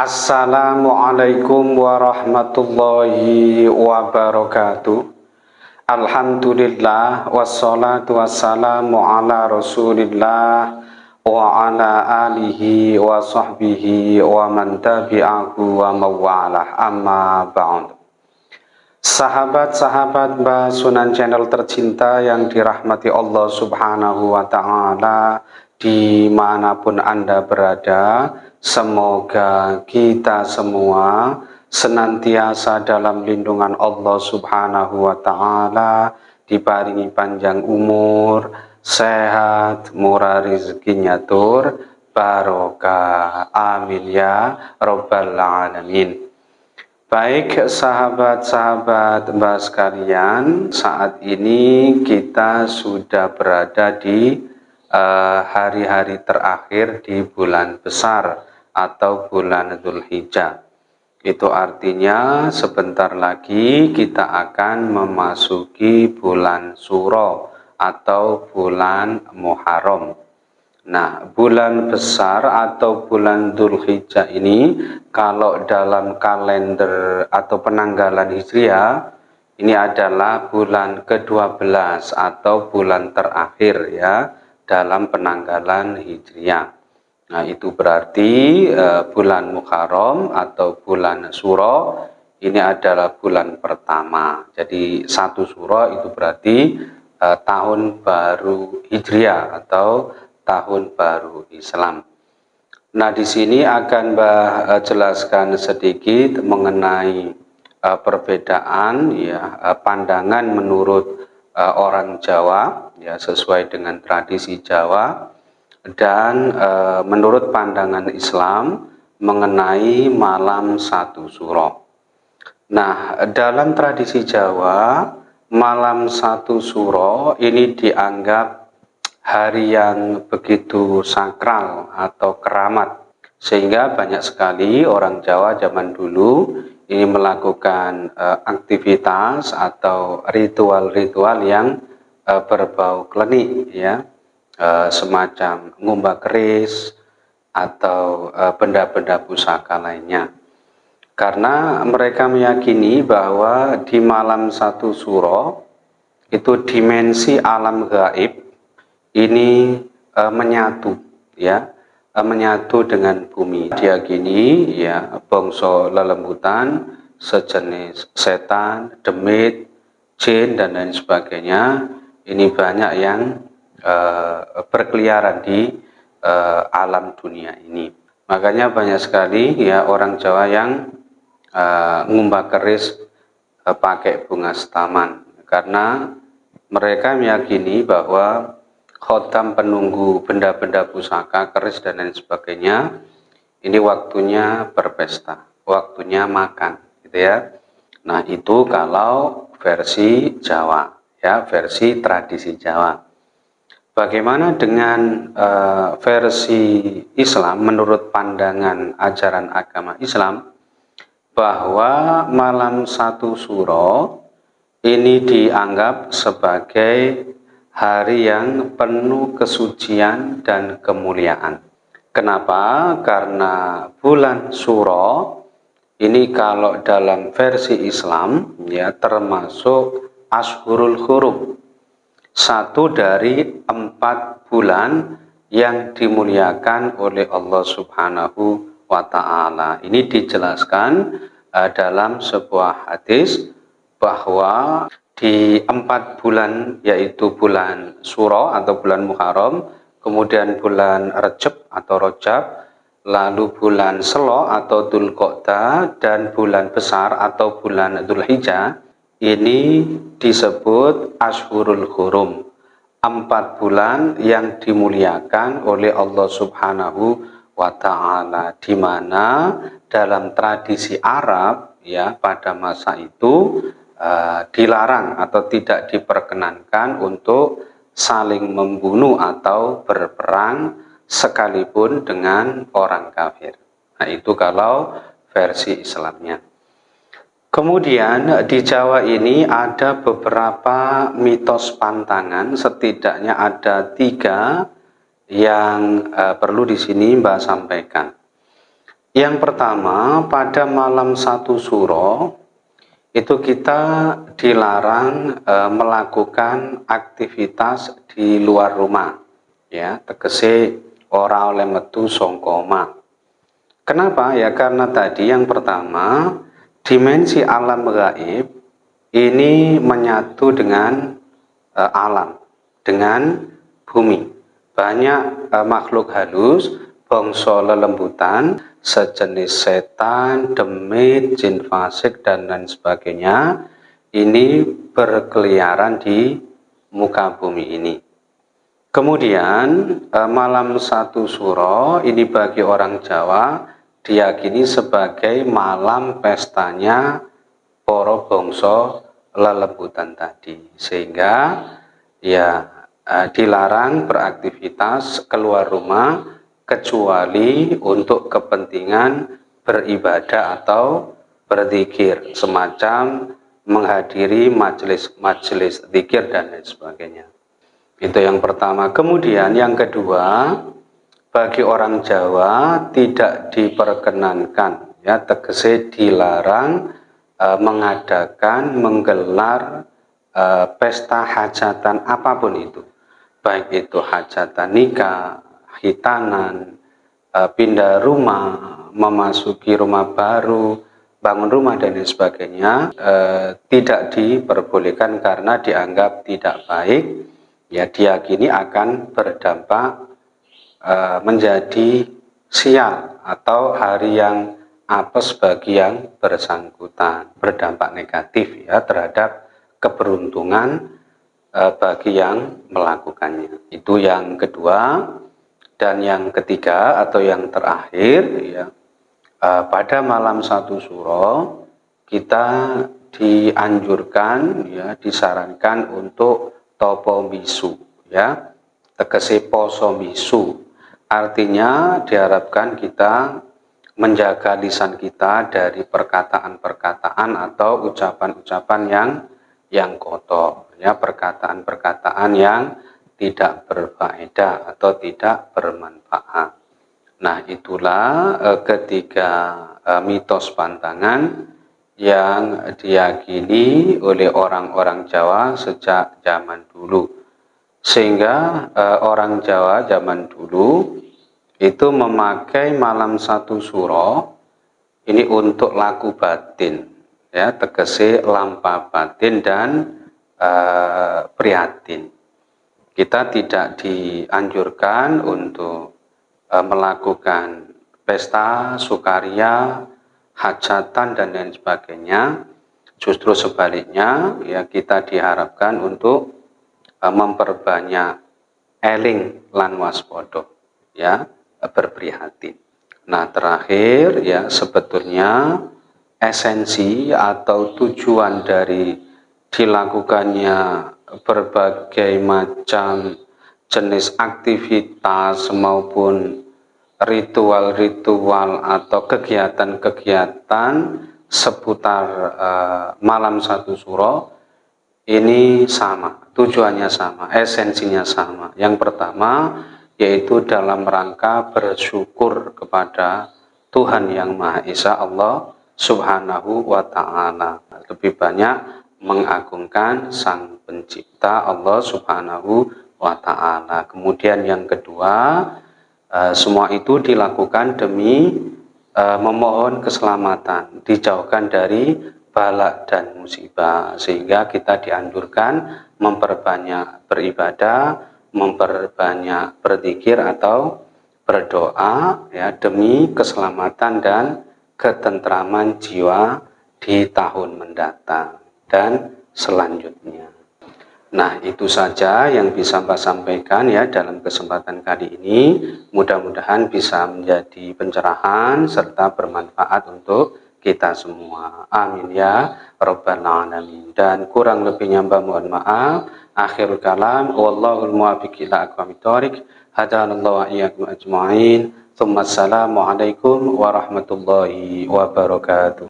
Assalamualaikum warahmatullahi wabarakatuh. Alhamdulillah wassalatu wassalamu ala rasulillah wa ala alihi wa sahbihi wa man tabi'ahu wa mawalah. Amma ba'd. Sahabat-sahabat Mbah Sunan Channel tercinta yang dirahmati Allah subhanahu wa ta'ala di mana pun Anda berada Semoga kita semua senantiasa dalam lindungan Allah subhanahu wa ta'ala Diparingi panjang umur, sehat, murah rezekinya tur, barokah. Amin ya Rabbal Alamin. Baik sahabat-sahabat mbak sekalian, saat ini kita sudah berada di hari-hari uh, terakhir di bulan besar atau bulan Dzulhijjah. Itu artinya sebentar lagi kita akan memasuki bulan Suro atau bulan Muharram. Nah, bulan besar atau bulan Dzulhijjah ini kalau dalam kalender atau penanggalan Hijriah ini adalah bulan ke-12 atau bulan terakhir ya dalam penanggalan Hijriah. Nah itu berarti uh, bulan Muharram atau bulan Suro ini adalah bulan pertama. Jadi satu Suro itu berarti uh, tahun baru Hijriah atau tahun baru Islam. Nah di sini akan Mbah uh, jelaskan sedikit mengenai uh, perbedaan ya uh, pandangan menurut uh, orang Jawa ya sesuai dengan tradisi Jawa dan e, menurut pandangan Islam mengenai malam satu suro. Nah, dalam tradisi Jawa, malam satu suro ini dianggap hari yang begitu sakral atau keramat. Sehingga banyak sekali orang Jawa zaman dulu ini melakukan e, aktivitas atau ritual-ritual yang e, berbau klenik ya uh, semacam ngumba keris atau benda-benda uh, pusaka lainnya. Karena mereka meyakini bahwa di malam satu suro itu dimensi alam gaib ini uh, menyatu ya uh, menyatu dengan bumi. Diakini ya bongso lelembutan sejenis setan, demit, jin dan lain sebagainya ini banyak yang uh, berkeliaran di uh, alam dunia ini. Makanya banyak sekali ya orang Jawa yang uh, ngumbah keris uh, pakai bunga setaman karena mereka meyakini bahwa khotam penunggu benda-benda pusaka, keris dan lain sebagainya ini waktunya berpesta, waktunya makan gitu ya. Nah, itu kalau versi Jawa ya, versi tradisi Jawa. Bagaimana dengan uh, versi Islam menurut pandangan ajaran agama Islam bahwa malam satu suro ini dianggap sebagai hari yang penuh kesucian dan kemuliaan. Kenapa? Karena bulan suro ini kalau dalam versi Islam ya termasuk Ashurul Hurum satu dari empat bulan yang dimuliakan oleh Allah Subhanahu wa taala. Ini dijelaskan uh, dalam sebuah hadis bahwa di empat bulan yaitu bulan Suro atau bulan Muharram, kemudian bulan Recep atau Rojab, lalu bulan Selo atau Dzulqa'dah dan bulan besar atau bulan Dzulhijjah. Ini disebut Ashurul Hurum. Empat bulan yang dimuliakan oleh Allah Subhanahu wa taala di mana dalam tradisi Arab ya pada masa itu uh, dilarang atau tidak diperkenankan untuk saling membunuh atau berperang sekalipun dengan orang kafir. Nah, itu kalau versi Islamnya. Kemudian di Jawa ini ada beberapa mitos pantangan, setidaknya ada tiga yang uh, perlu di sini Mbak sampaikan. Yang pertama, pada malam satu suro itu kita dilarang e, melakukan aktivitas di luar rumah. Ya tegese ora oleh metu songkoma kenapa? Ya karena tadi yang pertama dimensi alam gaib ini menyatu dengan e, alam dengan bumi. Banyak e, makhluk halus bangsa lelembutan sejenis setan, demit, jin fasik, dan lain sebagainya ini berkeliaran di muka bumi ini. Kemudian eh, malam satu suro ini bagi orang Jawa diyakini sebagai malam pestanya poro bongso lelembutan tadi. Sehingga ya eh, dilarang beraktivitas keluar rumah kecuali untuk kepentingan beribadah atau berzikir semacam menghadiri majelis-majelis zikir dan lain sebagainya. Itu yang pertama. Kemudian yang kedua, bagi orang Jawa tidak diperkenankan ya tegese dilarang e, mengadakan menggelar e, pesta hajatan apa pun itu. Baik itu hajatan nikah, hitanan, eh, pindah rumah, memasuki rumah baru, bangun rumah dan lain sebagainya eh, tidak diperbolehkan karena dianggap tidak baik ya diyakini akan berdampak eh, menjadi sial atau hari yang apes bagi yang bersangkutan. Berdampak negatif ya terhadap keberuntungan bagi yang melakukannya. Itu yang kedua dan yang ketiga atau yang terakhir ya uh, pada malam satu suro kita dianjurkan ya disarankan untuk topo misu ya tegese poso misu. Artinya diharapkan kita menjaga lisan kita dari perkataan-perkataan atau ucapan-ucapan yang yang kotor ya perkataan-perkataan yang tidak berfaedah atau tidak bermanfaat. Nah itulah eh, ketiga eh, mitos pantangan yang diyakini oleh orang-orang Jawa sejak zaman dulu. Sehingga eh, orang Jawa zaman dulu itu memakai malam satu suro ini untuk laku batin ya tegese lampa batin dan eh, prihatin kita tidak dianjurkan untuk e, melakukan pesta, sukaria, hajatan dan lain sebagainya. Justru sebaliknya, ya kita diharapkan untuk e, memperbanyak eling lan waspodo, ya berprihatin. Nah terakhir ya sebetulnya esensi atau tujuan dari dilakukannya berbagai macam jenis aktivitas maupun ritual-ritual atau kegiatan-kegiatan seputar uh, malam satu suro ini sama, tujuannya sama, esensinya sama. Yang pertama yaitu dalam rangka bersyukur kepada Tuhan yang Maha Esa Allah Subhanahu wa taala. Lebih banyak mengagungkan sang pencipta Allah subhanahu wa ta'ala. Kemudian yang kedua eh, semua itu dilakukan demi eh, memohon keselamatan dijauhkan dari balak dan musibah sehingga kita dianjurkan memperbanyak beribadah memperbanyak berzikir atau berdoa ya demi keselamatan dan ketentraman jiwa di tahun mendatang dan selanjutnya. Nah, itu saja yang bisa Mbak sampaikan ya dalam kesempatan kali ini. Mudah-mudahan bisa menjadi pencerahan serta bermanfaat untuk kita semua. Amin ya Rabbal Alamin. Dan kurang lebihnya Mbak mohon maaf. Akhirul kalam. Wallahul muwafiq ila aqwamit thoriq. Hadanallahu iyyakum ajma'in. Assalamualaikum warahmatullahi wabarakatuh.